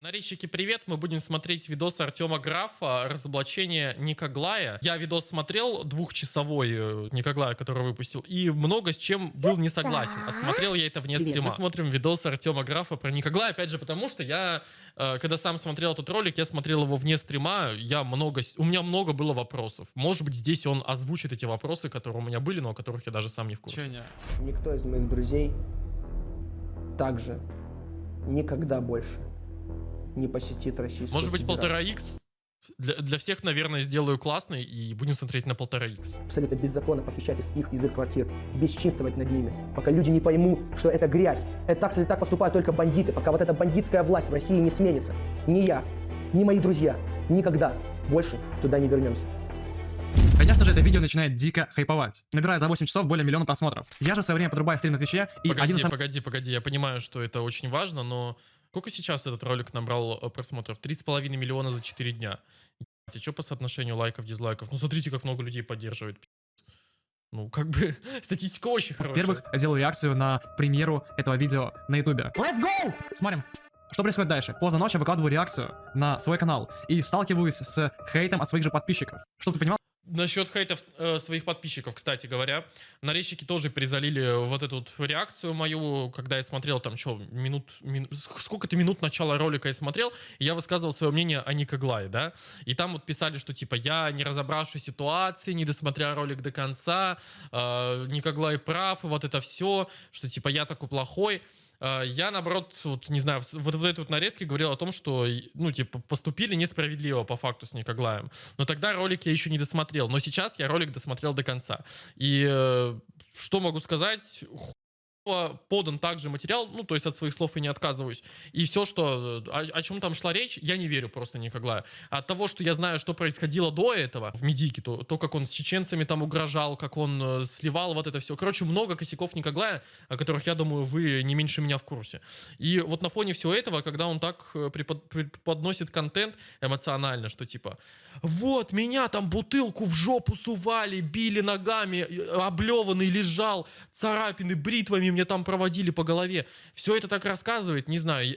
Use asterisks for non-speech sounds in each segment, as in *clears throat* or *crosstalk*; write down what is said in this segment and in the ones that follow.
Нарезчики, привет! Мы будем смотреть видос Артема Графа «Разоблачение Никоглая». Я видос смотрел, двухчасовой э, Никоглая, который выпустил, и много с чем был не согласен. А смотрел я это вне Привет. стрима. Мы смотрим видос Артема Графа про Никоглая, опять же, потому что я, э, когда сам смотрел этот ролик, я смотрел его вне стрима, я много, у меня много было вопросов. Может быть, здесь он озвучит эти вопросы, которые у меня были, но о которых я даже сам не в курсе. Чё не? Никто из моих друзей также никогда больше не посетит российскую Может быть, полтора икс? Для, для всех, наверное, сделаю классный, и будем смотреть на полтора икс. Абсолютно беззаконно похищать из их, из их квартир, бесчинствовать над ними, пока люди не поймут, что это грязь. Это так, так поступают только бандиты, пока вот эта бандитская власть в России не сменится. Ни я, ни мои друзья никогда больше туда не вернемся. Конечно же, это видео начинает дико хайповать. Набирает за 8 часов более миллиона просмотров. Я же в свое время подрубаю стрим на Твиче, и Погоди, один самых погоди, погоди, я понимаю, что это очень важно, но сколько сейчас этот ролик набрал э, просмотров? 3,5 миллиона за 4 дня. А что по соотношению лайков, дизлайков? Ну смотрите, как много людей поддерживает. Ну, как бы, *laughs* статистика очень хорошая. Во-первых, я делаю реакцию на премьеру этого видео на ютубе. Let's go! Смотрим. Что происходит дальше? Поздно ночью выкладываю реакцию на свой канал и сталкиваюсь с хейтом от своих же подписчиков. Чтобы ты понимал, Насчет хейтов э, своих подписчиков, кстати говоря, нарезчики тоже перезалили вот эту вот реакцию мою, когда я смотрел там, что, минут, мин- ск- сколько-то минут начала ролика я смотрел, и я высказывал свое мнение о Никоглае, да, и там вот писали, что типа я, не разобравшись ситуации, не досмотря ролик до конца, э, Никоглай прав, и вот это все, что типа я такой плохой, я, наоборот, вот, не знаю, вот в этой вот нарезке говорил о том, что, ну, типа, поступили несправедливо по факту с Никоглаем. Но тогда ролик я еще не досмотрел. Но сейчас я ролик досмотрел до конца. И э, что могу сказать? Подан также материал, ну, то есть от своих слов и не отказываюсь. И все, что, э, о, о чем там шла речь, я не верю просто Никоглаю. От того, что я знаю, что происходило до этого в Медике, то, то как он с чеченцами там угрожал, как он э, сливал вот это все. Короче, много косяков Никоглая, о которых, я думаю, вы не меньше меня в курсе. И вот на фоне всего этого, когда он так э, препод- преподносит контент эмоционально, что типа, вот, меня там бутылку в жопу сували, били ногами, э, облеванный лежал, царапины бритвами мне там проводили по голове. Все это так рассказывает, не знаю.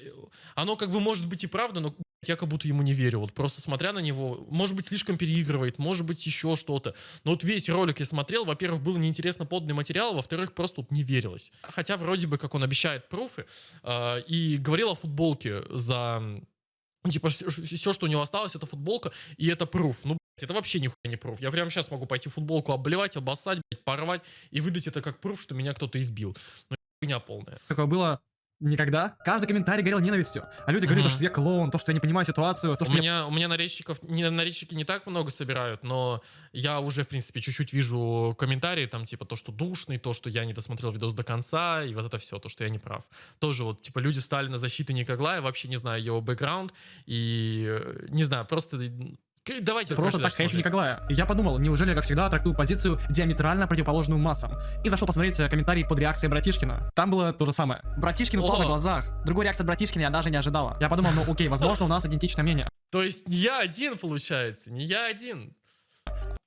Оно как бы может быть и правда, но я как будто ему не верю. Вот просто смотря на него, может быть, слишком переигрывает, может быть, еще что-то. Но вот весь ролик я смотрел, во-первых, было неинтересно поданный материал, во-вторых, просто вот не верилось. Хотя вроде бы, как он обещает пруфы, э, и говорил о футболке за... ну, Типа, все, что у него осталось, это футболка, и это пруф. Ну, блядь, это вообще нихуя не пруф. Я прямо сейчас могу пойти футболку обливать, обоссать, блядь, порвать и выдать это как пруф, что меня кто-то избил. Ну, хуйня полная. такое было никогда. Каждый комментарий горел ненавистью. А люди говорили, Мгм. то, что я клоун, то, что я не понимаю ситуацию, то, У что я меня, у меня нарезчиков, не, нарезчики не так много собирают, но я уже, в принципе, чуть-чуть вижу комментарии, там, типа, то, что душный, то, что я не досмотрел видос до конца, и вот это все, то, что я не прав. Тоже вот, типа, люди стали на защиту Никоглая, вообще не знаю его бэкграунд, и, э, не знаю, просто... Давайте просто так смотреть. Николая. И я подумал, неужели я, как всегда, трактую позицию диаметрально противоположную массам. И зашел посмотреть э, комментарий под реакцией Братишкина. Там было то же самое. Братишкин упал на глазах. Другой реакции Братишкина я даже не ожидала. Я подумал, ну окей, возможно, у нас идентичное мнение. То есть не я один, получается, не я один.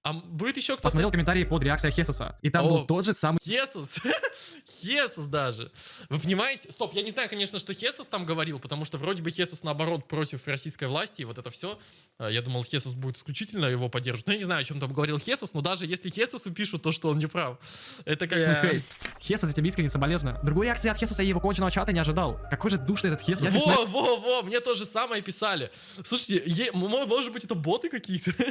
А будет еще кто-то? Посмотрел комментарии под реакцией Хесуса. И там О. был тот же самый Хесус. *laughs* Хесус даже. Вы понимаете? Стоп, я не знаю, конечно, что Хесус там говорил, потому что вроде бы Хесус, наоборот, против российской власти, и вот это все. Я думал, Хесус будет исключительно его поддерживать. Но я не знаю, о чем там говорил Хесус, но даже если Хесусу пишут, то что он не прав. Это как бы... хейт. Хесус, я тебе искренне соболезную. Другой реакции от Хесуса и его конченого чата не ожидал. Какой же душный этот Хесус. Я не знаю, Во, во, во, мне то же самое писали. Слушайте, е- может быть, это боты какие-то? *laughs*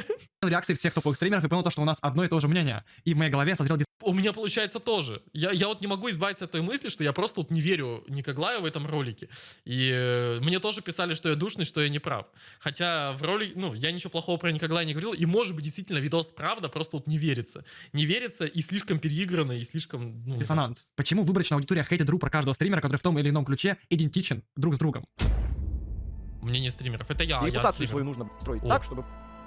реакции всех топовых стримеров и понял то, что у нас одно и то же мнение. И в моей голове созрел У меня получается тоже. Я, я вот не могу избавиться от той мысли, что я просто вот не верю Никоглаю в этом ролике. И э, мне тоже писали, что я душный, что я не прав. Хотя в ролике, ну, я ничего плохого про Никоглая не говорил. И может быть, действительно, видос правда, просто вот не верится. Не верится и слишком переиграно, и слишком... Ну, диссонанс. Почему выборочная аудитория хейтит друг про каждого стримера, который в том или ином ключе идентичен друг с другом? мнение стримеров. Это я, И я репутацию стример. свою нужно строить О. так, чтобы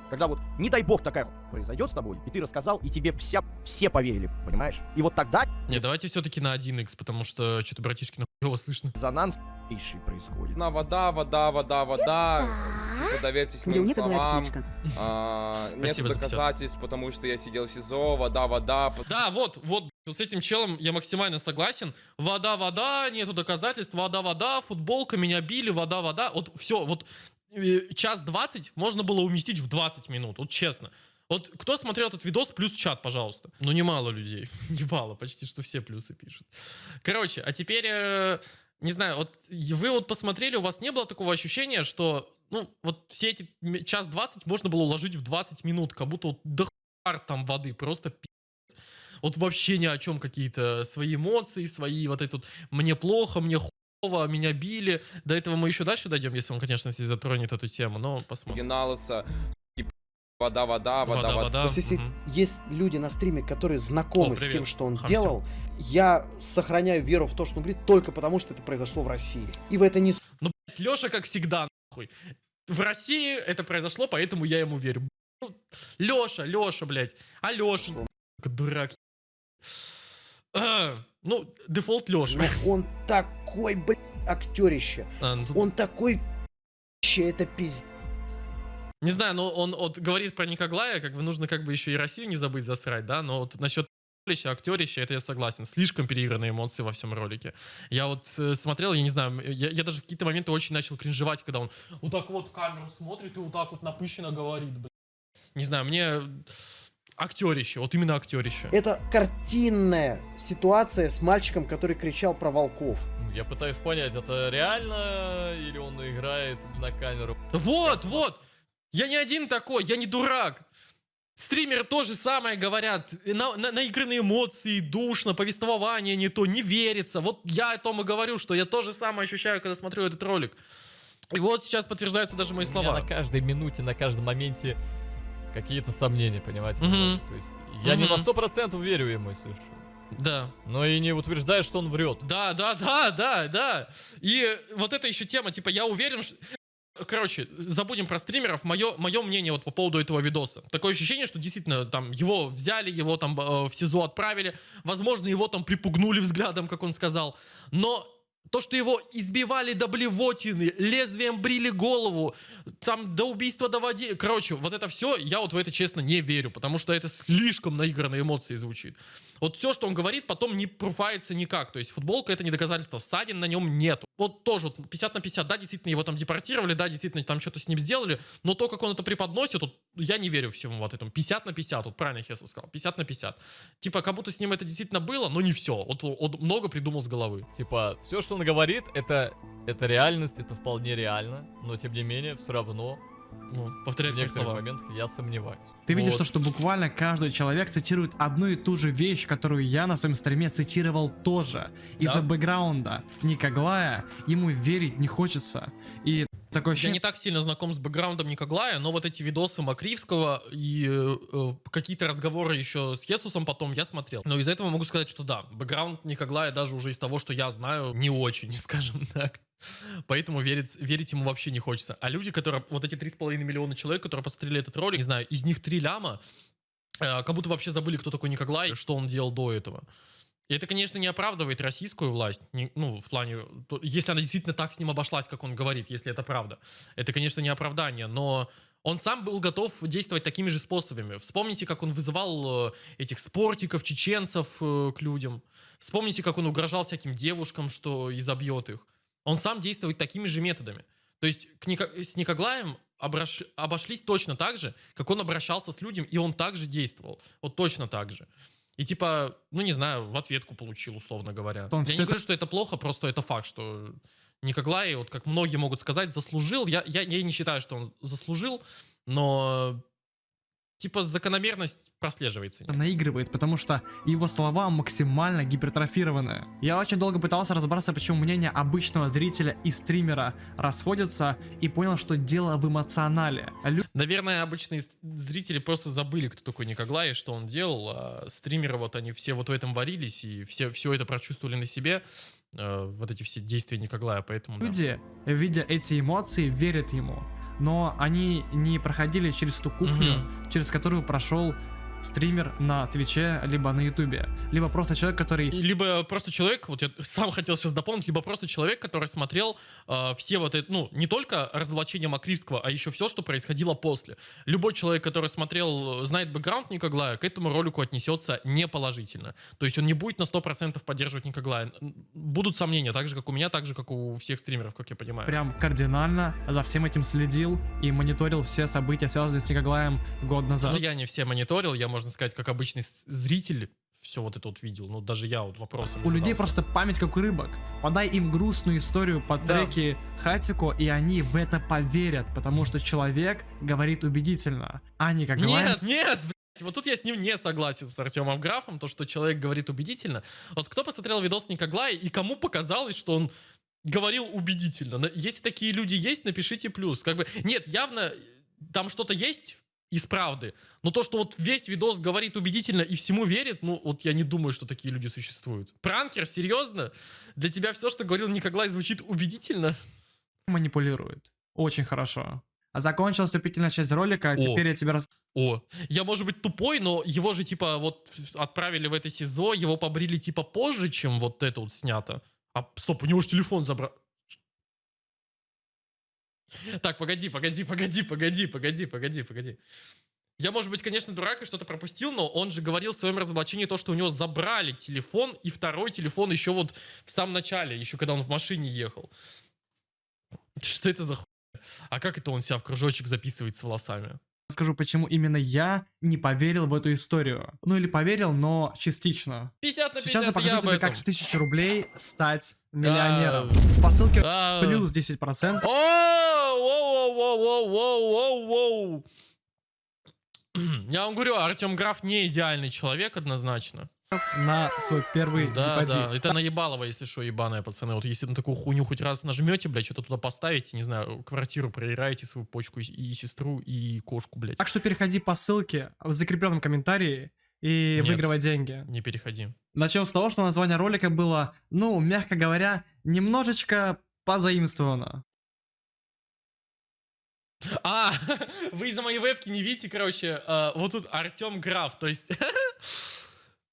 когда вот, не дай бог, такая хуйня произойдет с тобой, и ты рассказал, и тебе вся, все поверили, понимаешь? И вот тогда Не, давайте все-таки на 1x, потому что что-то братишки нахуй слышно. резонанс ейший происходит. На вода, вода, вода, вода. Типа, доверьтесь моим словам. А, Нет Спасибо за 50. доказательств, потому что я сидел в СИЗО, вода, вода. Да, вот, вот, С этим челом я максимально согласен. Вода, вода, нету доказательств. Вода, вода, футболка, меня били, вода, вода. Вот все, вот час 20 можно было уместить в 20 минут, вот честно. Вот кто смотрел этот видос, плюс чат, пожалуйста. Ну, немало людей. *laughs* Немало, почти что все плюсы пишут. Короче, а теперь, э, не знаю, вот вы вот посмотрели, у вас не было такого ощущения, что, ну, вот все эти час 20 можно было уложить в 20 минут, как будто вот до там воды, просто пи***ц. Вот вообще ни о чем какие-то свои эмоции, свои вот этот мне плохо, мне хуево, меня били. До этого мы еще дальше дойдем, если он, конечно, если затронет эту тему, но посмотрим. Геналоса. Вода, вода, вода, Вода, вода. То есть, если мгм. есть люди на стриме, которые знакомы О, с тем, что он Хамся. делал, я сохраняю веру в то, что он говорит, только потому, что это произошло в России. И в это не Ну, блядь, Леша, как всегда, нахуй. В России это произошло, поэтому я ему верю. Леша, Леша, блядь. А Леша, дурак. А, *clears throat* ну, дефолт Леша. Он такой, блядь, актерище. А, ну, тут- Он такой это пиздец. Не знаю, но он вот говорит про Никоглая, как бы нужно как бы еще и Россию не забыть засрать, да, но вот насчет актерища, актерища, это я согласен. Слишком переигранные эмоции во всем ролике. Я вот э, смотрел, я не знаю, я, я даже в какие-то моменты очень начал кринжевать, когда он вот так вот в камеру смотрит и вот так вот напыщенно говорит, блин. Не знаю, мне актерище, вот именно актерище. Это картинная ситуация с мальчиком, который кричал про волков. Ну, Я пытаюсь понять, это реально или он играет на камеру? Вот, вот. Я не один такой, я не дурак. Стримеры тоже самое говорят. На, на, наигранные эмоции, душно, повествование не то, не верится. Вот я о том и говорю, что я то же самое ощущаю, когда смотрю этот ролик. И вот сейчас подтверждаются даже мои У меня слова. на каждой минуте, на каждом моменте какие-то сомнения, понимаете? Мгм. То есть я не на сто процентов верю ему, если что. Да. Но и не утверждаю, что он врет. Да, да, да, да, да. И вот эта еще тема, типа, я уверен, что... Короче, забудем про стримеров. Мое, мое мнение вот по поводу этого видоса. Такое ощущение, что действительно там его взяли, его там э, в СИЗО отправили. Возможно, его там припугнули взглядом, как он сказал. Но то, что его избивали до блевотины, лезвием брили голову, там до убийства доводили. Короче, вот это все, я вот в это честно не верю, потому что это слишком наигранные эмоции звучит. Вот все, что он говорит, потом не пруфается никак. То есть футболка это не доказательство, ссадин на нем нет. Вот тоже вот 50 на 50, да, действительно его там депортировали, да, действительно там что-то с ним сделали, но то, как он это преподносит, вот, я не верю всему вот этому. 50 на 50, вот правильно Хесус сказал, 50 на 50. Типа, как будто с ним это действительно было, но не все. Вот он много придумал с головы. Типа, все, что он говорит, это, это реальность, это вполне реально. Но тем не менее, все равно Ну, в повторять мои слова. моментах я сомневаюсь. Ты видишь Вот. то, что буквально каждый человек цитирует одну и ту же вещь, которую я на своем стриме цитировал тоже. Из-за бэкграунда Никоглая ему верить не хочется. И такое Я ощущение... не так сильно знаком с бэкграундом Никоглая, но вот эти видосы Макривского и э, э, какие-то разговоры еще с Есусом потом я смотрел. Но из этого могу сказать, что да, бэкграунд Никоглая даже уже из того, что я знаю, не очень, *laughs* скажем так. Поэтому верить, верить ему вообще не хочется. А люди, которые, вот эти 3,5 миллиона человек, которые посмотрели этот ролик, не знаю, из них 3 ляма, э, как будто вообще забыли, кто такой Никоглай, что он делал до этого. Это, конечно, не оправдывает российскую власть, не- ну, в плане, то- если она действительно так с ним обошлась, как он говорит, если это правда. Это, конечно, не оправдание, но он сам был готов действовать такими же способами. Вспомните, как он вызывал э, этих спортиков, чеченцев э, к людям. Вспомните, как он угрожал всяким девушкам, что изобьет их. Он сам действует такими же методами. То есть к Ника- с Никоглаем обраш- обошлись точно так же, как он обращался с людьми, и он также действовал. Вот точно так же. И типа, ну не знаю, в ответку получил, условно говоря. Он Я не это- говорю, что это плохо, просто это факт, что Никоглай, вот как многие могут сказать, заслужил. Я, я, я не считаю, что он заслужил, но типа закономерность прослеживается. наигрывает, потому что его слова максимально гипертрофированы. Я очень долго пытался разобраться, почему мнения обычного зрителя и стримера расходятся, и понял, что дело в эмоционале. Лю- Наверное, обычные зрители просто забыли, кто такой Никоглай и что он делал. А стримеры вот они все вот в этом варились и все, все это прочувствовали на себе. э, вот эти все действия Никоглая, поэтому да. Люди, видя эти эмоции, верят ему. Но они не проходили через ту кухню, через которую прошел стример на Твиче, либо на Ютубе, либо просто человек, который Либо просто человек, вот я сам хотел сейчас дополнить, либо просто человек, который смотрел э, все вот это, ну, не только разоблачение Макривского, а еще все, что происходило после. Любой человек, который смотрел, знает бэкграунд Никоглая, к этому ролику отнесется неположительно. То есть он не будет на 100% поддерживать Никоглая. Будут сомнения, так же, как у меня, так же, как у всех стримеров, как я понимаю. прям кардинально за всем этим следил и мониторил все события, связанные с Никоглаем год назад. Я не все мониторил, я, можно сказать, как обычный зритель все вот это вот видел. Ну, даже я вот вопросом У людей задался. просто память как у рыбок. Подай им грустную историю по Да. треке Хатико, и они в это поверят, потому что человек говорит убедительно, а не как Нет, нет, блядь, вот тут я с ним не согласен, с Артемом Графом, то, что человек говорит убедительно. Вот кто посмотрел видос Никоглая и кому показалось, что он говорил убедительно? Если такие люди есть, напишите плюс. Как бы, нет, явно э, там что-то есть из правды, но то, что вот весь видос говорит убедительно и всему верит, ну, вот я не думаю, что такие люди существуют. Пранкер, серьезно? Для тебя все, что говорил Никоглай, звучит убедительно? манипулирует. Очень хорошо. А Закончилась вступительная часть ролика, а теперь я тебе рас... О, я, может быть, тупой, но его же, типа, вот отправили в это СИЗО, его побрили, типа, позже, чем вот это вот снято. А, стоп, у него же телефон забрал. Так, погоди, погоди, погоди, погоди, погоди, погоди, погоди. Я, может быть, конечно, дурак и что-то пропустил, но он же говорил в своем разоблачении то, что у него забрали телефон и второй телефон еще вот в самом начале, еще когда он в машине ехал. Что это за хуйня? А как это он себя в кружочек записывает с волосами? расскажу, почему именно я не поверил в эту историю. Ну или поверил, но частично. 50 на 50, Сейчас я покажу об тебе, этом. как с 1000 рублей стать миллионером. А, По ссылке а. плюс 10%. О, воу, воу, воу, воу, воу, воу. Я вам говорю, Артем Граф не идеальный человек однозначно. на свой первый Да, депозит. да, это наебалово, если что, ебаные пацаны. Вот если на такую хуйню хоть раз нажмете, блядь, что-то туда поставите, не знаю, квартиру проиграете, свою почку и, и сестру, и кошку, блядь. Так что переходи по ссылке в закрепленном комментарии и Нет. выигрывай деньги. Не переходи. Начнем с того, что название ролика было, ну, мягко говоря, немножечко позаимствовано. А, *laughs* вы из-за моей вебки не видите, короче, э, вот тут Артем Граф, то есть... *laughs*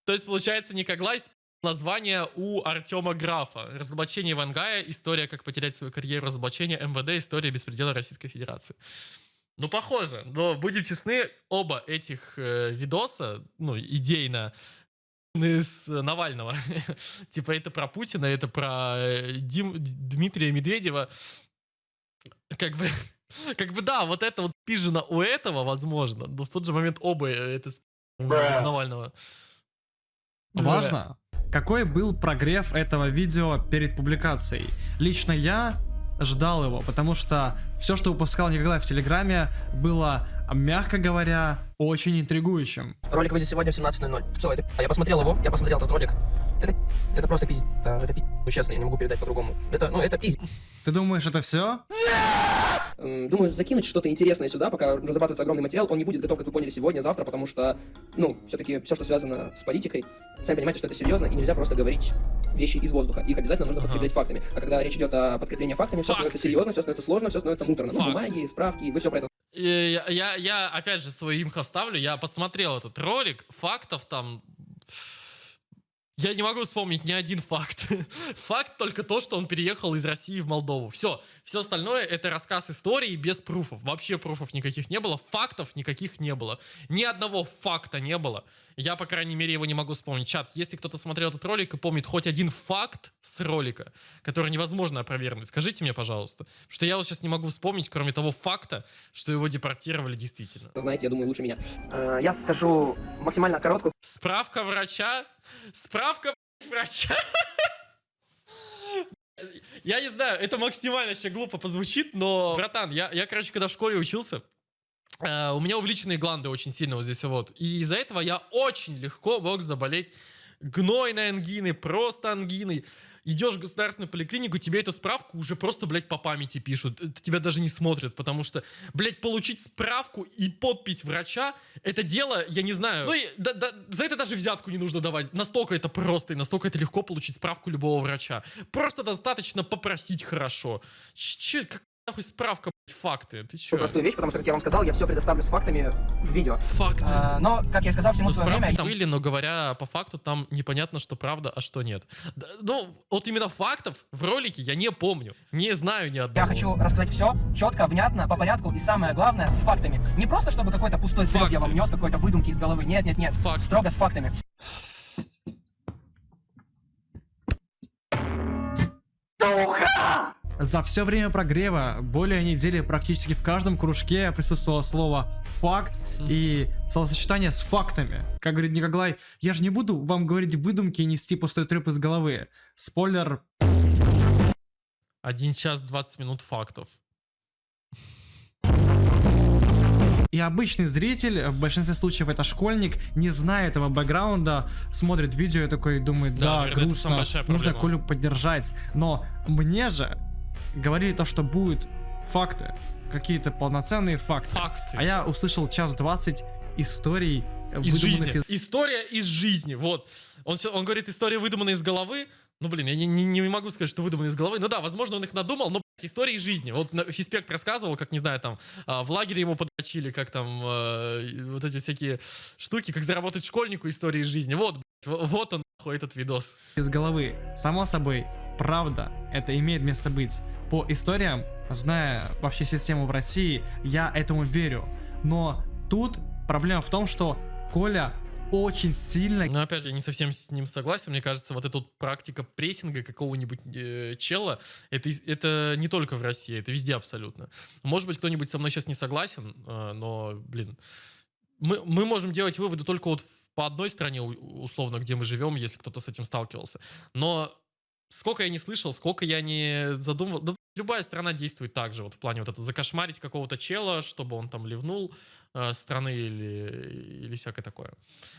То есть, получается, Никоглай с- название у Артема Графа. Разоблачение Вангая, история, как потерять свою карьеру, разоблачение МВД, история беспредела Российской Федерации. Ну, похоже, но будем честны, оба этих э, видоса, ну, идейно, с Навального. *laughs* типа это про Путина, это про э, Дим- Дмитрия Медведева. Как бы, *laughs* как бы да, вот это вот спижено у этого, возможно, но в тот же момент оба э, это у Навального. Важно, какой был прогрев этого видео перед публикацией. Лично я ждал его, потому что все, что выпускал Николай в Телеграме, было, мягко говоря, очень интригующим. Ролик выйдет сегодня в 17.00. Все, это... А я посмотрел его, я посмотрел этот ролик. Это, это просто пиздец. Это, пиздец. Ну, честно, я не могу передать по-другому. Это, ну, это пиздец. Ты думаешь, это все? Думаю, закинуть что-то интересное сюда, пока разрабатывается огромный материал. Он не будет готов, как вы поняли, сегодня, завтра, потому что, ну, все-таки все, что связано с политикой, сами понимаете, что это серьезно, и нельзя просто говорить вещи из воздуха. Их обязательно нужно Ага. подкреплять фактами. А когда речь идет о подкреплении фактами, все становится серьезно, все становится сложно, все становится муторно. Ну, Факты. бумаги, справки, вы все про это Я, я, я, опять же свой имхо вставлю. Я посмотрел этот ролик, фактов там. Я не могу вспомнить ни один факт. *laughs* Факт только то, что он переехал из России в Молдову. Все. Все остальное это рассказ истории без пруфов. Вообще пруфов никаких не было. Фактов никаких не было. Ни одного факта не было. Я, по крайней мере, его не могу вспомнить. Чат, если кто-то смотрел этот ролик и помнит хоть один факт с ролика, который невозможно опровергнуть, скажите мне, пожалуйста. Потому что я вот сейчас не могу вспомнить, кроме того факта, что его депортировали действительно. знаете, я думаю, лучше меня. А, Я скажу максимально короткую Справка врача? Справка врача? *laughs* Я не знаю, это максимально сейчас глупо позвучит, но, братан, я, я короче, когда в школе учился, э, у меня увеличенные гланды очень сильно вот здесь вот. И из-за этого я очень легко мог заболеть гнойной ангиной, просто ангиной. Идешь в государственную поликлинику, тебе эту справку уже просто, блядь, по памяти пишут. Тебя даже не смотрят, потому что, блядь, получить справку и подпись врача, это дело, я не знаю. Ну, и да- да- за это даже взятку не нужно давать. Настолько это просто и настолько это легко получить справку любого врача. Просто достаточно попросить хорошо. Че, как нахуй справка, факты. Ты чё? простую вещь, потому что, как я вам сказал, я все предоставлю с фактами в видео. Факты. А, но, как я сказал, всему Ну, свое время. там были, но говоря по факту, там непонятно, что правда, а что нет. Да, Ну, вот именно фактов в ролике я не помню. Не знаю ни одного. Я хочу рассказать все четко, внятно, по порядку и самое главное с фактами. Не просто чтобы какой-то пустой треп я Факты. вам нес, какой-то выдумки из головы. Нет, нет, нет. Факты. Строго с фактами. За все время прогрева, более недели практически в каждом кружке присутствовало слово «факт» и словосочетание с фактами. Как говорит Николай, я же не буду вам говорить выдумки и нести пустой треп из головы. Спойлер, 1 час 20 минут фактов. И обычный зритель, в большинстве случаев это школьник, не зная этого бэкграунда, смотрит видео и такой думает, Да, да, грустно, нужно. Колю поддержать. Но мне же говорили то, что будут факты, какие-то полноценные факты. Факты. А я услышал час двадцать историй, Из жизни. История из жизни. Вот. Он, всё- он говорит, история выдуманная из головы. Ну, блин, я не, не, не могу сказать, что выдуманная из головы. Ну да, возможно, он их надумал, но блядь, истории из жизни. Вот Фиспект рассказывал, как, не знаю, там, а, в лагере ему подрочили, как там, и вот эти всякие штуки, как заработать школьнику истории из жизни. Вот, блядь, во- вот он, нахуй, этот видос. из головы. Само собой, правда, это имеет место быть. По историям, зная вообще систему в России, я этому верю. Но тут проблема в том, что Коля очень сильно Но опять же, я не совсем с ним согласен. Мне кажется, вот эта вот практика прессинга какого-нибудь э, чела, это, это не только в России, это везде абсолютно. Может быть, кто-нибудь со мной сейчас не согласен, э, но, блин, мы, мы можем делать выводы только вот по одной стране, условно, где мы живем, если кто-то с этим сталкивался. Но сколько я не слышал, сколько я не задумывал, да, любая страна действует так же, вот в плане вот это закошмарить какого-то чела, чтобы он там ливнул э, страны или, или всякое такое.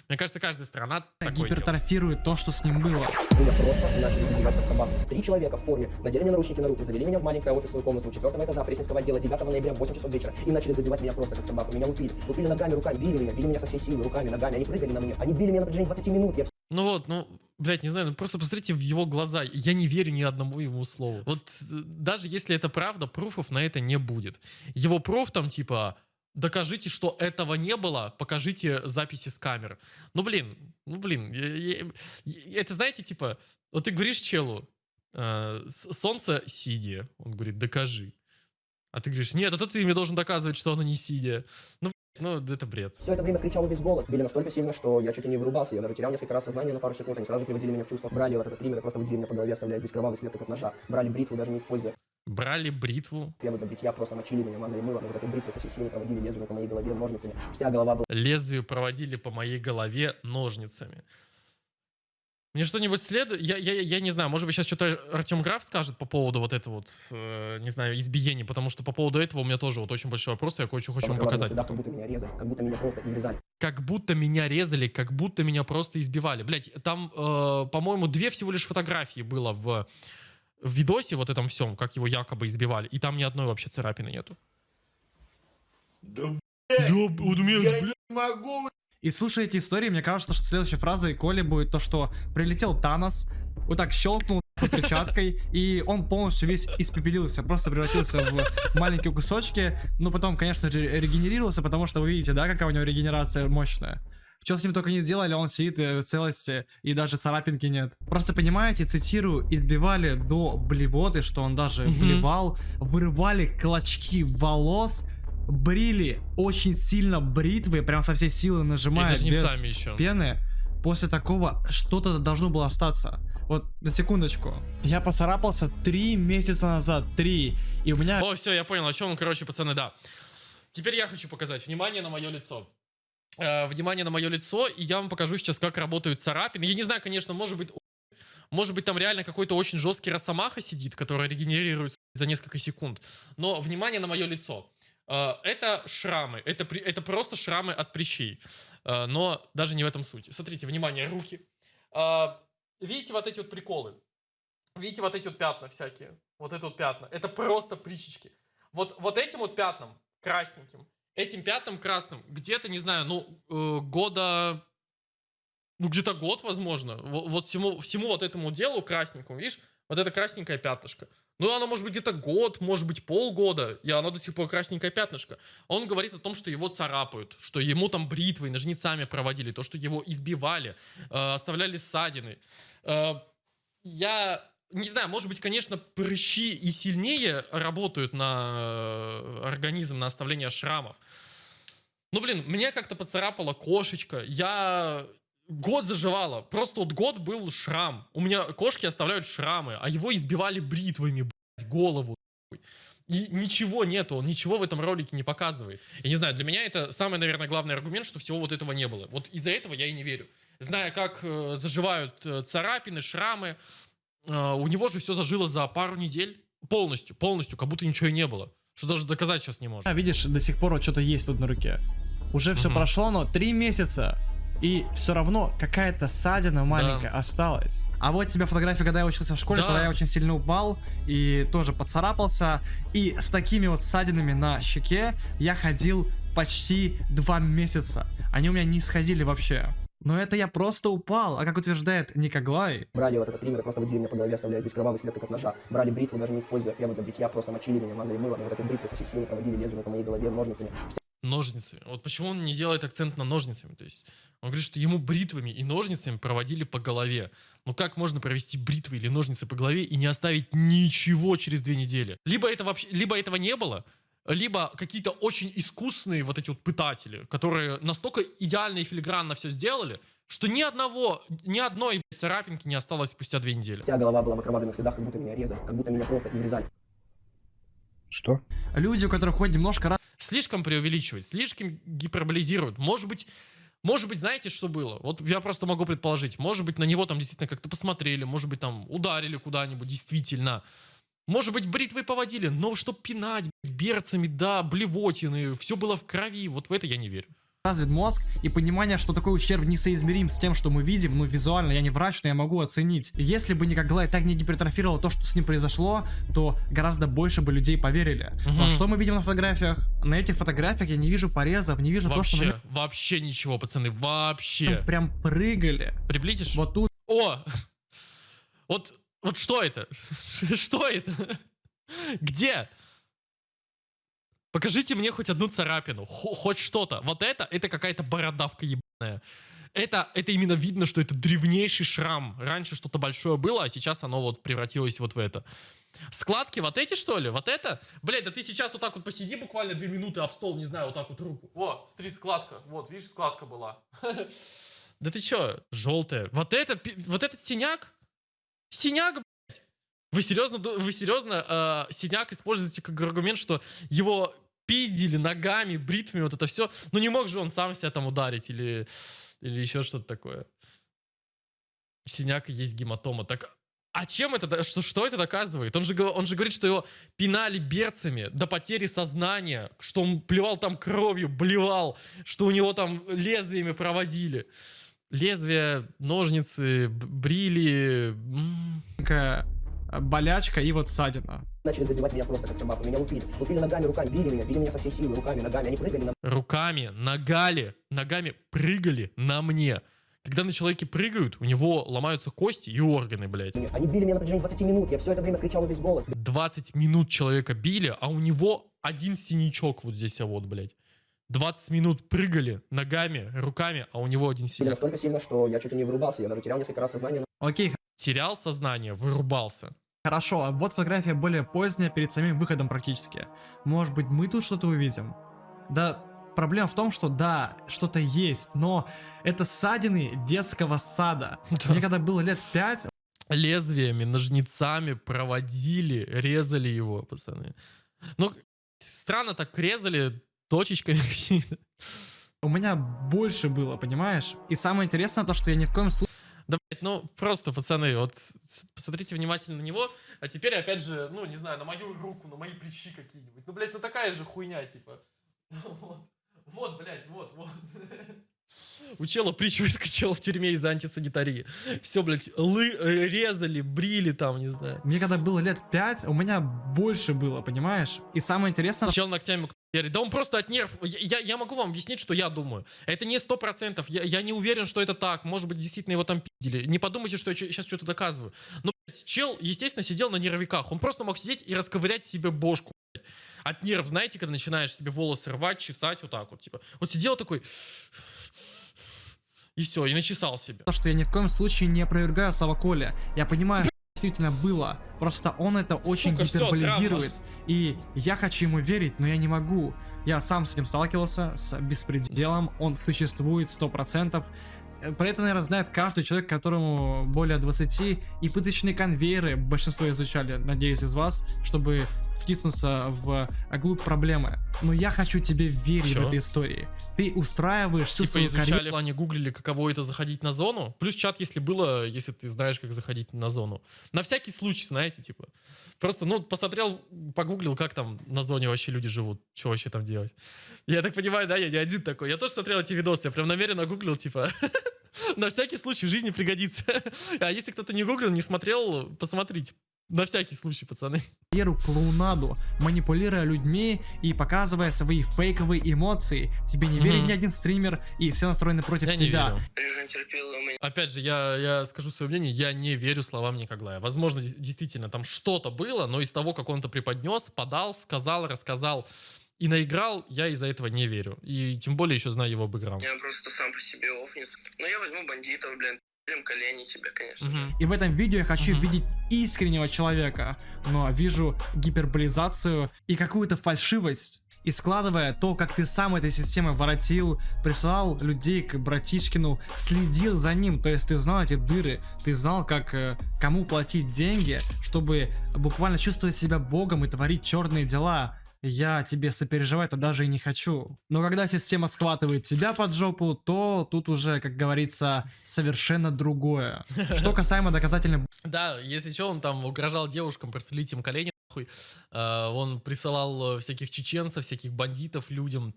Мне кажется, каждая страна такое делает. гипертрофирует то, что с ним было. Меня просто начали забивать как собаку. Три человека в форме надели мне наручники на руки, завели меня в маленькую офисную комнату четвертого этажа Пресненского отдела 9 ноября в 8 часов вечера и начали забивать меня просто как собаку. Меня лупили. Лупили ногами, руками, били меня, били меня со всей силы, руками, ногами. Они прыгали на меня. Они били меня на протяжении 20 минут. Я Ну вот, ну, блядь, не знаю, ну просто посмотрите в его глаза. Я не верю ни одному его слову. Вот э, даже если это правда, пруфов на это не будет. Его пруф там типа докажите, что этого не было, покажите записи с камер. Ну блин, ну блин, это знаете, типа, вот ты говоришь челу, э, солнце синее, он говорит, докажи. А ты говоришь, нет, это ты мне должен доказывать, что оно не синее. Ну, ну это бред. Все это время кричал весь голос. Били настолько сильно, что я чуть ли не вырубался. Я даже терял несколько раз сознание на пару секунд. Они сразу приводили меня в чувство. Брали вот этот триммер и просто водили меня по голове, оставляя здесь кровавый след как от ножа. Брали бритву, даже не используя Брали бритву, первый для бритья, просто мочили меня, мазали мылом. И вот этой бритвой со всей силы проводили лезвие по моей голове ножницами. Вся голова была лезвию проводили по моей голове ножницами. Мне что-нибудь следует? Я, я, я не знаю, может быть, сейчас что-то Артем Граф скажет по поводу вот этого вот, э, не знаю, избиений, потому что по поводу этого у меня тоже вот очень большой вопрос, я кое-что хочу вам показать. сюда, как будто меня резали, как будто меня просто изрезали. Как будто меня резали, как будто меня просто избивали. Блять, там, э, по-моему, две всего лишь фотографии было в, в видосе вот этом всем, как его якобы избивали, и там ни одной вообще царапины нету. Да, вот у меня, блядь, И слушая эти истории, мне кажется, что следующей фразой Коли будет то, что прилетел Танос, вот так щелкнул перчаткой, и он полностью весь испепелился, просто превратился в маленькие кусочки, но потом, конечно же, регенерировался, потому что вы видите, да, какая у него регенерация мощная. Что с ним только не сделали, он сидит э, в целости, и даже царапинки нет. Просто понимаете, цитирую, избивали до блевоты, что он даже блевал, вырывали клочки волос, брили очень сильно бритвы, прям со всей силы нажимая без еще. пены. После такого что-то должно было остаться. Вот, на секундочку. Я поцарапался три месяца назад, три. И у меня О, все, я понял, о чем он, короче, пацаны, да. Теперь я хочу показать. Внимание на мое лицо. Э, внимание на мое лицо, и я вам покажу сейчас, как работают царапины. Я не знаю, конечно, может быть, может быть, там реально какой-то очень жесткий росомаха сидит, который регенерируется за несколько секунд. Но внимание на мое лицо. Э, Это шрамы, это, это просто шрамы от прыщей. Э, Но даже не в этом суть. Смотрите, внимание, руки. Э, Видите вот эти вот приколы? Видите вот эти вот пятна всякие? Вот это вот пятна. Это просто прыщички. Вот, вот этим вот пятнам, красненьким, этим пятнам красным, где-то, не знаю, ну, э, года... Ну, где-то год, возможно. Во- Вот всему, всему вот этому делу красненькому, видишь, вот это красненькое пятнышко. Ну, оно может быть где-то год, может быть полгода, и оно до сих пор красненькое пятнышко. Он говорит о том, что его царапают, что ему там бритвой, ножницами проводили, то, что его избивали, э, оставляли ссадины. Э, я не знаю, может быть, конечно, прыщи и сильнее работают на э, организм, на оставление шрамов. Ну, блин, мне как-то поцарапала кошечка. Я год заживала. Просто вот год был шрам. У меня кошки оставляют шрамы, а его избивали бритвами, блядь, голову. И ничего нету, он ничего в этом ролике не показывает. Я не знаю, для меня это самый, наверное, главный аргумент, что всего вот этого не было. Вот из-за этого я и не верю. Зная, как э, заживают э, царапины, шрамы, э, у него же все зажило за пару недель. Полностью, полностью, как будто ничего и не было. Что даже доказать сейчас не может. А, видишь, до сих пор вот что-то есть тут на руке. Уже все прошло, но три месяца. И все равно какая-то ссадина маленькая осталась. А вот тебе фотография, когда я учился в школе, Да. когда я очень сильно упал и тоже поцарапался. И с такими вот ссадинами на щеке я ходил почти два месяца. Они у меня не сходили вообще. Но это я просто упал, а как утверждает Никоглай, Брали вот этот триммер и просто водили меня по голове, оставляя здесь кровавый след, как от ножа. Брали бритву, даже не используя прямо для бритья, просто мочили меня, мазали мылом, и вот этой бритвой со всей силы проводили лезвие по моей голове ножницами. Ножницы. Вот почему он не делает акцент на ножницами? То есть он говорит, что ему бритвами и ножницами проводили по голове. Ну как можно провести бритвы или ножницы по голове и не оставить ничего через две недели? Либо это вообще, либо этого не было, либо какие-то очень искусные вот эти вот пытатели, которые настолько идеально и филигранно все сделали, что ни одного, ни одной блядь, царапинки не осталось спустя две недели. Вся голова была в окровавленных следах, как будто меня резали, как будто меня просто изрезали. Что? люди, у которых хоть немножко слишком преувеличивают, слишком гиперболизируют. Может быть, может быть, знаете, что было? Вот я просто могу предположить. Может быть, на него там действительно как-то посмотрели, может быть, там ударили куда-нибудь, действительно. Может быть, бритвой поводили, но чтоб пинать берцами, да, блевотины, все было в крови, вот в это я не верю. Развит мозг и понимание, что такой ущерб несоизмерим с тем, что мы видим, ну визуально, я не врач, но я могу оценить. Если бы Никоглай так не гипертрофировал то, что с ним произошло, то гораздо больше бы людей поверили. Но Мгм. что мы видим на фотографиях? На этих фотографиях я не вижу порезов, не вижу то, что Вообще, вообще ничего, пацаны, вообще. нем прям прыгали. Приблизишь? Вот тут О! *laughs* Вот, вот что это? *laughs* Что это? *laughs* Где? Покажите мне хоть одну царапину, хо- хоть что-то. Вот это, это какая-то бородавка ебаная. Это, это именно видно, что это древнейший шрам. Раньше что-то большое было, а сейчас оно вот превратилось вот в это. Складки вот эти, что ли? Вот это? Блядь, да ты сейчас вот так вот посиди буквально две минуты об стол, не знаю, вот так вот руку. О, смотри, складка. Вот, видишь, складка была. *laughs* Да ты чё, желтая? Вот этот, пи- вот этот синяк? Синяк, блядь. Вы серьезно, вы серьезно э, синяк используете как аргумент, что его пиздили ногами, бритвами, вот это все. Ну не мог же он сам себя там ударить или, или еще что-то такое. Синяк есть гематома. Так а чем это, что, что это доказывает? Он же, он же говорит, что его пинали берцами до потери сознания, что он плевал там кровью, блевал, что у него там лезвиями проводили. Лезвия, ножницы, брили. Э, болячка и вот ссадина. Начали забивать меня просто как собаку, меня лупили. Лупили ногами, руками, били меня, били меня со всей силы, руками, ногами. Они прыгали на руками, ногали, ногами прыгали на мне. Когда на человеке прыгают, у него ломаются кости и органы, блядь. Они били меня на протяжении 20 минут. Я все это время кричал весь голос. 20 минут человека били, а у него один синячок вот здесь, а вот, блядь. 20 минут прыгали ногами, руками, а у него один синяк. настолько сильно, что я чуть ли не вырубался. Я даже терял несколько раз сознание. Окей, Терял сознание, вырубался. хорошо, а вот фотография более поздняя, перед самим выходом практически. Может быть, мы тут что-то увидим? Да, проблема в том, что да, что-то есть, но это ссадины детского сада. *laughs* Мне когда было лет 5, Лезвиями, ножницами проводили, резали его, пацаны. Ну, странно так резали точечками *laughs* какими-то. у меня больше было, понимаешь? И самое интересное то, что я ни в коем случае Да, блядь, ну просто, пацаны, вот посмотрите внимательно на него, а теперь опять же, ну, не знаю, на мою руку, на мои плечи какие-нибудь. Ну, блядь, ну такая же хуйня, типа. *laughs* Вот, вот, блядь, вот, вот. *laughs* У чела притч *laughs* выскочила в тюрьме из-за антисанитарии. Все, блядь, лы э, резали, брили там, не знаю. Мне когда было лет 5, у меня больше было, понимаешь? И самое интересное, Чел ногтями. Да он просто от нерв. Я, я- я могу вам объяснить, что я думаю. Это не сто процентов. Я, я не уверен, что это так. Может быть, действительно его там пиздили. Не подумайте, что я сейчас что-то доказываю. Но Чел, естественно, сидел на нервиках. Он просто мог сидеть и расковырять себе бошку. блядь. От нерв, знаете, когда начинаешь себе волосы рвать, чесать, вот так вот, типа. Вот сидел такой... И все, и начесал себе. То, что я ни в коем случае не опровергаю слова Коля. Я понимаю, что действительно было. Просто он это очень Сука, всё, гиперболизирует. И я хочу ему верить, но я не могу. Я сам с этим сталкивался, с беспределом. Он существует 100%. Э, Про это, наверное, знает каждый человек, которому более 20. И пыточные конвейеры большинство изучали, надеюсь, из вас, чтобы втиснуться в глубь проблемы. Но я хочу тебе верить Чё? в этой истории. Ты устраиваешь Типа свою изучали, карьеру. в плане гуглили, каково это заходить на зону. Плюс чат, если было, если ты знаешь, как заходить на зону. На всякий случай, знаете, типа. Просто, ну, посмотрел, погуглил, как там на зоне вообще люди живут. Что вообще там делать. Я так понимаю, да, я не один такой. Я тоже смотрел эти видосы, я прям намеренно гуглил, типа. *laughs* *laughs* На всякий случай в жизни пригодится. *laughs* А если кто-то не гуглил, не смотрел, посмотрите. На всякий случай, пацаны. карьеру клоунаду, манипулируя людьми и показывая свои фейковые эмоции. Тебе не верит ни один стример, и все настроены против Я тебя. Опять же, я, я скажу свое мнение, я не верю словам Никоглая. Возможно, действительно, там что-то было, но из того, как он это преподнес, подал, сказал, рассказал и наиграл, я из-за этого не верю. И тем более еще знаю его бэкграунд. Я просто сам по себе офнис. Но я возьму бандитов, блин. Блин, колени тебе, конечно же. Мгм. И в этом видео я хочу Мгм. видеть искреннего человека, но вижу гиперболизацию и какую-то фальшивость. И складывая то, как ты сам этой системой воротил, присылал людей к братишкину, следил за ним, то есть ты знал эти дыры, ты знал, как э, кому платить деньги, чтобы буквально чувствовать себя богом и творить черные дела. Я тебе сопереживать-то даже и не хочу. Но когда система схватывает тебя под жопу, то тут уже, как говорится, совершенно другое. Что *laughs* касаемо доказательных Да, если что, он там угрожал девушкам, прострелить им колени, нахуй. Э, Он присылал э, всяких чеченцев, всяких бандитов людям.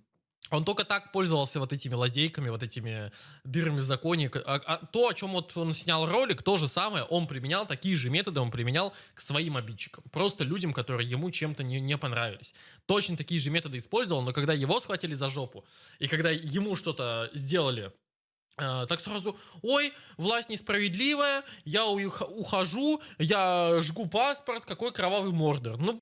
Он только так пользовался вот этими лазейками, вот этими дырами в законе. А, а то, о чем вот он снял ролик, то же самое, он применял, такие же методы он применял к своим обидчикам. Просто людям, которые ему чем-то не, не понравились. Точно такие же методы использовал, но когда его схватили за жопу, и когда ему что-то сделали, э, так сразу, ой, власть несправедливая, я ух- ухожу, я жгу паспорт, какой кровавый мордор. Ну,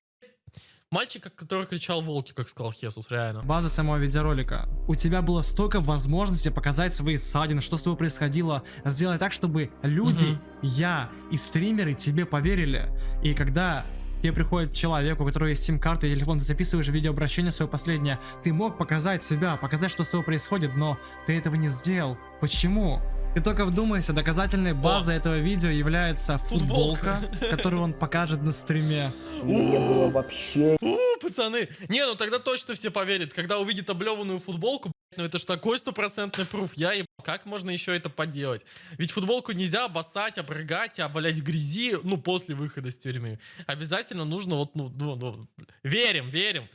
мальчик, который кричал волки, как сказал Хесус, реально. базы самого видеоролика. У тебя было столько возможностей показать свои ссадины, что с тобой происходило, сделать так, чтобы люди, Мгм. я и стримеры тебе поверили. И когда тебе приходит человек, у которого есть сим-карта и телефон, ты записываешь видеообращение свое последнее, ты мог показать себя, показать, что с тобой происходит, но ты этого не сделал. Почему? Ты только вдумайся, доказательной базой этого видео является Футболка. футболка, *laughs* которую он покажет на стриме. Не было вообще У, пацаны, не, ну тогда точно все поверят, когда увидят облеванную футболку, ну это ж такой стопроцентный пруф, я им, как можно еще это поделать? Ведь футболку нельзя обоссать, обрыгать, обвалять в грязи, ну, после выхода с тюрьмы. Обязательно нужно вот, ну, ну, ну, верим, верим.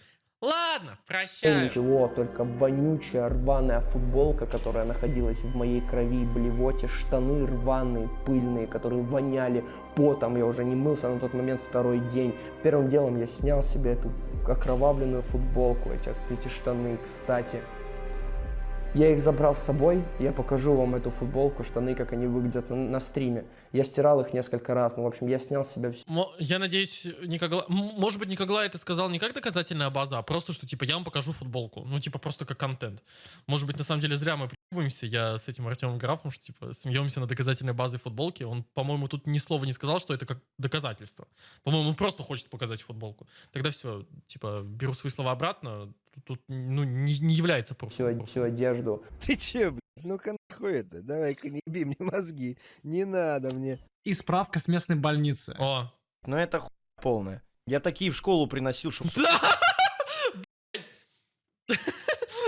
Ладно, прощаю. ничего, только вонючая рваная футболка, которая находилась в моей крови, блевоте, штаны рваные, пыльные, которые воняли потом, я уже не мылся на тот момент второй день. Первым делом я снял себе эту окровавленную футболку, эти, эти штаны, кстати. Я их забрал с собой, я покажу вам эту футболку, штаны, как они выглядят на, на стриме. Я стирал их несколько раз, ну, в общем, я снял с себя все. Я надеюсь, Никогла... Может быть, Никогла это сказал не как доказательная база, а просто, что, типа, я вам покажу футболку. Ну, типа, просто как контент. Может быть, на самом деле, зря мы прикидываемся. Я с этим Артемом Графом, что, типа, смеемся на доказательной базе футболки. Он, по-моему, тут ни слова не сказал, что это как доказательство. По-моему, он просто хочет показать футболку. Тогда все, типа, беру свои слова обратно. Тут, тут, ну, не, не является пруфом. всю одежду. *laughs* Ты че, блядь? Ну-ка нахуй это? Давай-ка не бей мне мозги. Не надо мне. И справка с местной больницы. О, Но это хуйня полная. Я такие в школу приносил, чтобы... Да! *laughs*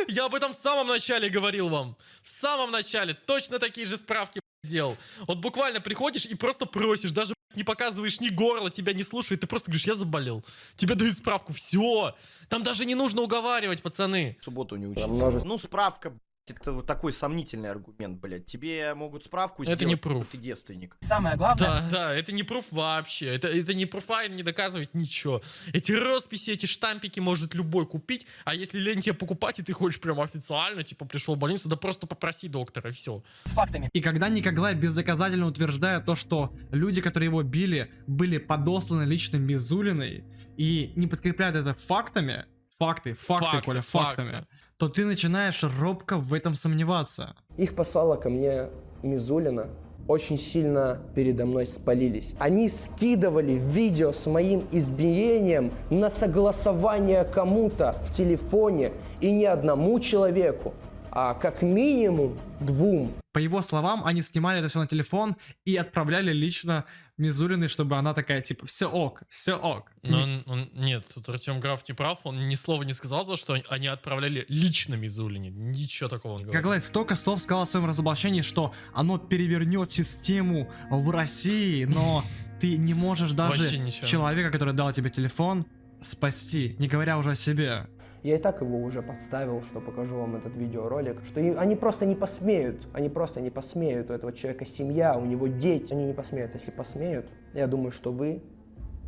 *laughs* Я об этом в самом начале говорил вам. В самом начале. Точно такие же справки делал. Вот буквально приходишь и просто просишь, даже не показываешь ни горло, тебя не слушают, ты просто говоришь, я заболел. Тебе дают справку, все. Там даже не нужно уговаривать, пацаны. в субботу не множество Ну, справка, это вот такой сомнительный аргумент, блядь. Тебе могут справку Это сделать, не что пруф. ты девственник. Самое главное, Да, да, это не пруф вообще. Это, это не пруфа, не доказывает ничего. Эти росписи, эти штампики может любой купить, а если лень тебе покупать, и ты хочешь прям официально, типа, пришел в больницу, да просто попроси доктора, и все. с фактами. И когда Никоглай бездоказательно утверждает то, что люди, которые его били, были подосланы лично Мизулиной, и не подкрепляют это фактами, факты, факты, Факты, Коля, факты. То ты начинаешь робко в этом сомневаться. Их послала ко мне Мизулина. Очень сильно передо мной спалились. Они скидывали видео с моим избиением на согласование кому-то в телефоне. И не одному человеку, а как минимум двум. По его словам, они снимали это все на телефон и отправляли лично Мизулиной, чтобы она такая, типа, все ок, все ок. Но он, он- нет, тут Артем Граф не прав, он ни слова не сказал, то, что они отправляли лично Мизулине. Ничего такого он говорит. Коглай столько слов сказал в своем разоблачении, что оно перевернет систему в России, но *laughs* ты не можешь даже человека, который дал тебе телефон, спасти, не говоря уже о себе. Я и так его уже подставил, что покажу вам этот видеоролик, что и- они просто не посмеют, они просто не посмеют, у этого человека семья, у него дети, они не посмеют. Если посмеют, я думаю, что вы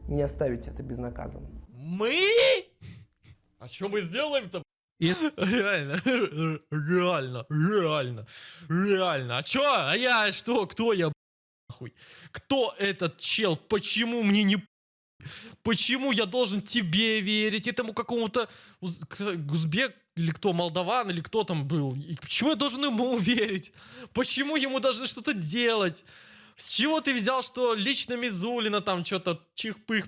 не оставите это безнаказанным. Мы? А что мы сделаем-то? Реально, *laughs* реально, реально, реально. А чё? А я что? Кто я, нахуй? Кто этот чел? Почему мне не Почему я должен тебе верить, этому какому-то Узбек или кто, Молдаван или кто там был? И почему я должен ему верить? Почему ему должны что-то делать? С чего ты взял, что лично Мизулина там что-то чих-пых?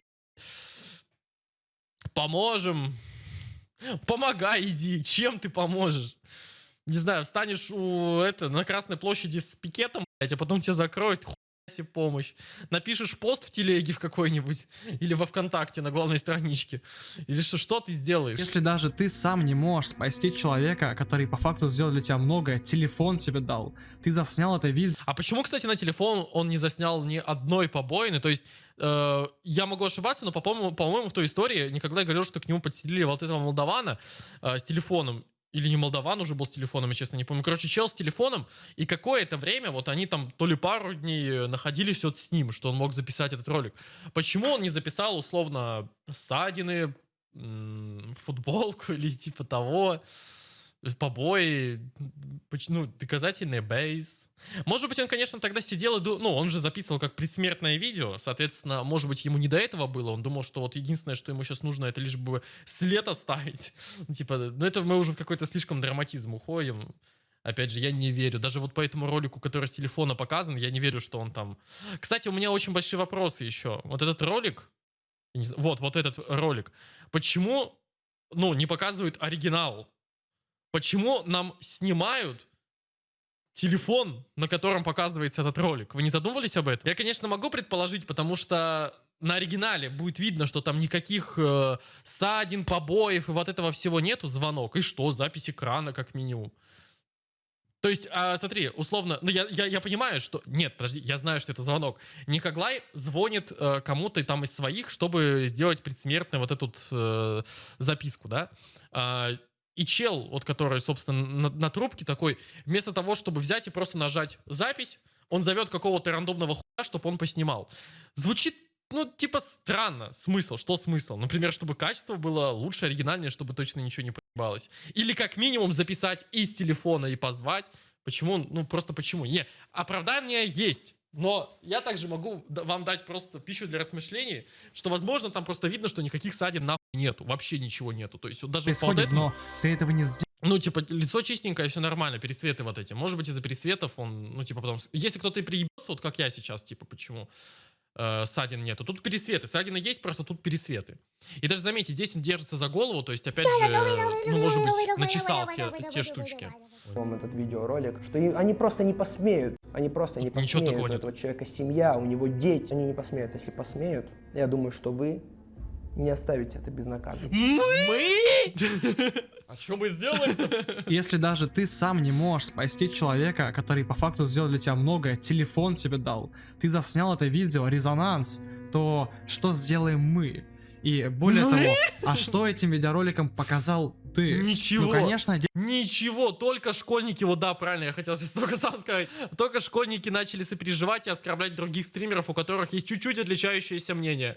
Поможем. Помогай, иди. Чем ты поможешь? Не знаю, встанешь у это на Красной площади с пикетом, блядь, а потом тебя закроют, себе помощь. Напишешь пост в телеге в какой-нибудь или во ВКонтакте на главной страничке. Или что, что ты сделаешь? Если даже ты сам не можешь спасти человека, который по факту сделал для тебя многое, телефон тебе дал, ты заснял это видео, А почему, кстати, на телефон он не заснял ни одной побоины? То есть, э, я могу ошибаться, но, по-моему, по-моему, в той истории никогда говорил, что к нему подселили вот этого молдавана э, с телефоном. Или не молдаван уже был с телефоном, я честно не помню. Короче, чел с телефоном, и какое-то время вот они там то ли пару дней э, находились вот с ним, что он мог записать этот ролик. Почему он не записал, условно, ссадины, футболку *laughs* или типа того, побои, ну, доказательный бейс. Может быть, он, конечно, тогда сидел и думал, ну, он же записывал как предсмертное видео, соответственно, может быть, ему не до этого было, он думал, что вот единственное, что ему сейчас нужно, это лишь бы след оставить. *laughs* Ну, Типа, ну, это мы уже в какой-то слишком драматизм уходим. Опять же, я не верю. Даже вот по этому ролику, который с телефона показан, я не верю, что он там... Кстати, у меня очень большие вопросы еще. Вот этот ролик, вот, вот этот ролик, почему, ну, не показывают оригинал? Почему нам снимают телефон, на котором показывается этот ролик? Вы не задумывались об этом? Я, конечно, могу предположить, потому что на оригинале будет видно, что там никаких э, ссадин, побоев и вот этого всего нету, звонок. И что, запись экрана как минимум. То есть, а, смотри, условно, ну я, я, я понимаю, что... Нет, подожди, я знаю, что это звонок. Никоглай звонит э, кому-то там из своих, чтобы сделать предсмертную вот эту э, записку, да? А, и чел, вот который, собственно, на, на трубке такой, вместо того, чтобы взять и просто нажать запись, он зовет какого-то рандомного хуя, чтобы он поснимал. Звучит, ну, типа, странно. Смысл? Что смысл? Например, чтобы качество было лучше, оригинальнее, чтобы точно ничего не поебалось. Или как минимум записать из телефона и позвать. Почему? Ну, просто почему? Не, оправдание есть. Но я также могу вам дать просто пищу для размышлений, что, возможно, там просто видно, что никаких ссадин нахуй нету. Вообще ничего нету. То есть вот даже по вот происходит, этому... но ты этого не сделал. Ну, типа, лицо чистенькое, все нормально, пересветы вот эти. Может быть, из-за пересветов он, ну, типа, потом... Если кто-то и приебется, вот как я сейчас, типа, почему э, ссадин нету. Тут пересветы. Ссадины есть, просто тут пересветы. И даже заметьте, здесь он держится за голову, то есть, опять же, ну, может быть, начесал те, те штучки. вам этот видеоролик, что они просто не посмеют, они просто не Тут ничего посмеют, такого у нет. этого человека семья, у него дети, они не посмеют, если посмеют, я думаю, что вы не оставите это безнаказанным. Мы? *laughs* А что мы сделаем-то? Если даже ты сам не можешь спасти человека, который по факту сделал для тебя многое, телефон тебе дал, ты заснял это видео, резонанс, то что сделаем мы? И более того, а что этим видеороликом показал Ты. Ничего. Ну, конечно, Ничего, только школьники, вот да, правильно, я хотел сейчас *laughs* только сам сказать, только школьники начали сопереживать и оскорблять других стримеров, у которых есть чуть-чуть отличающееся мнение.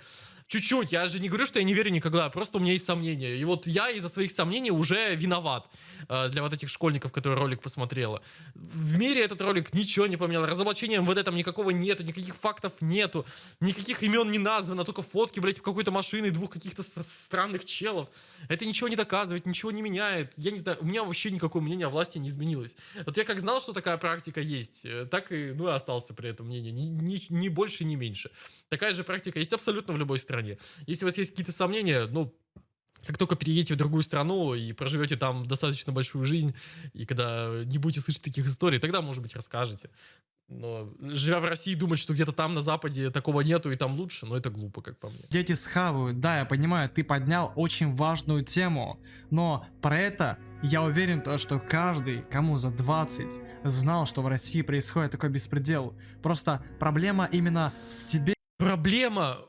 Чуть-чуть, я же не говорю, что я не верю никогда, просто у меня есть сомнения. И вот я из-за своих сомнений уже виноват э, для вот этих школьников, которые ролик посмотрела. В мире этот ролик ничего не поменял, разоблачения МВД там никакого нету, никаких фактов нету, никаких имен не названо, только фотки, блядь, какой-то машины двух каких-то странных челов. Это ничего не доказывает, ничего не меняет. Я не знаю, у меня вообще никакое мнение о власти не изменилось. Вот я как знал, что такая практика есть, э, так и, ну, и остался при этом мнении. Ни, ни- ни больше, ни меньше. Такая же практика есть абсолютно в любой стране. Если у вас есть какие-то сомнения, ну, как только переедете в другую страну и проживете там достаточно большую жизнь, и когда не будете слышать таких историй, тогда, может быть, расскажете. Но живя в России, думать, что где-то там на Западе такого нету и там лучше, ну это глупо, как по мне. дети схавают. Да, я понимаю, ты поднял очень важную тему, но про это я уверен, то, что каждый, кому за 20, знал, что в России происходит такой беспредел. Просто проблема именно в тебе Проблема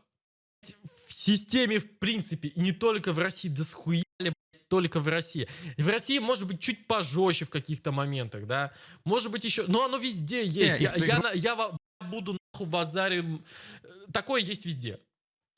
в системе в принципе, и не только в России, да схуяли, блядь, только в России. В России может быть чуть пожестче в каких-то моментах, да, может быть еще, но оно везде есть. и Я, я на- я во- буду нахуй базарим. Такое есть везде.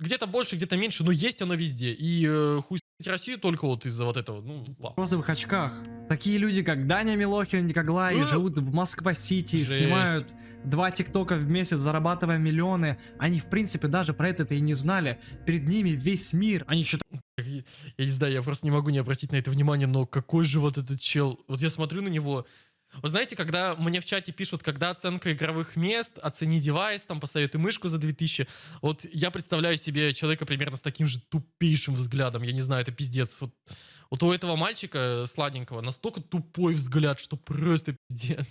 Где-то больше, где-то меньше, но есть оно везде. И э, хуй Россию только вот из-за вот этого, ну, ладно. розовых очках. Такие люди, как Даня Милохин, Никоглай, Э! живут в Москва-Сити, снимают два тиктока в месяц, зарабатывая миллионы. Они, в принципе, даже про это и не знали. Перед ними весь мир. Они считают, я не знаю, я просто не могу не обратить на это внимание, но какой же вот этот чел. Вот я смотрю на него. Вы знаете, когда мне в чате пишут, когда оценка игровых мест, оцени девайс, там посоветуй мышку за 2000, вот я представляю себе человека примерно с таким же тупейшим взглядом, я не знаю, это пиздец. Вот, вот у этого мальчика сладенького настолько тупой взгляд, что просто пиздец.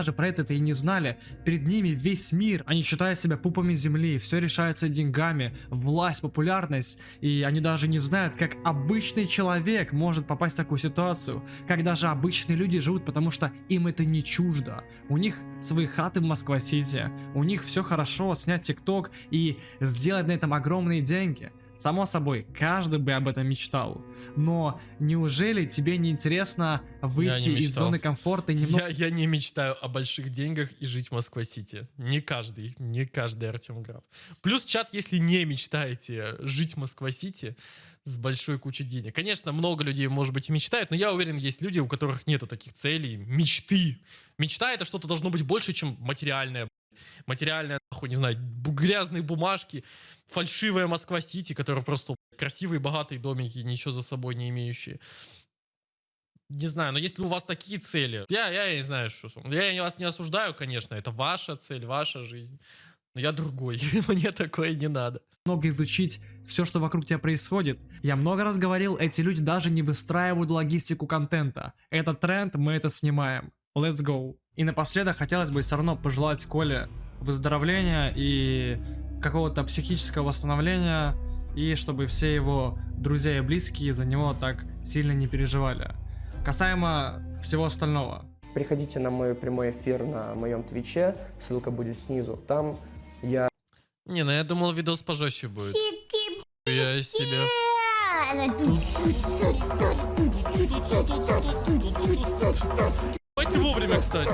Даже про это и не знали. Перед ними весь мир. Они считают себя пупами земли. Все решается деньгами, власть, популярность. И они даже не знают, как обычный человек может попасть в такую ситуацию. Как даже обычные люди живут, потому что им это не чуждо. У них свои хаты в Москва-Сити. У них все хорошо, снять ТикТок и сделать на этом огромные деньги. Само собой, каждый бы об этом мечтал. Но неужели тебе не интересно выйти из зоны комфорта и немного Я, я не мечтаю о больших деньгах и жить в Москва-Сити. Не каждый, не каждый Артем Граф. Плюс чат, если не мечтаете жить в Москва-Сити с большой кучей денег. Конечно, много людей, может быть, и мечтают, но я уверен, есть люди, у которых нету таких целей, мечты. Мечта это что-то должно быть больше, чем материальное. Материальное, нахуй, не знаю, грязные бумажки, фальшивая Москва-Сити, которая просто красивые, богатые домики, ничего за собой не имеющие. Не знаю, но если у вас такие цели, я, я не знаю, что... Я вас не осуждаю, конечно, это ваша цель, ваша жизнь. Но я другой, *laughs* мне такое не надо. много изучить все, что вокруг тебя происходит. Я много раз говорил, эти люди даже не выстраивают логистику контента. Это тренд, мы это снимаем. Let's go. И напоследок хотелось бы все равно пожелать Коле выздоровления и какого-то психического восстановления, и чтобы все его друзья и близкие за него так сильно не переживали. Касаемо всего остального. Приходите на мой прямой эфир на моем твиче, ссылка будет снизу. Там я Не, ну я думал, видос пожестче будет. Я себе... Ебать ты вовремя, кстати.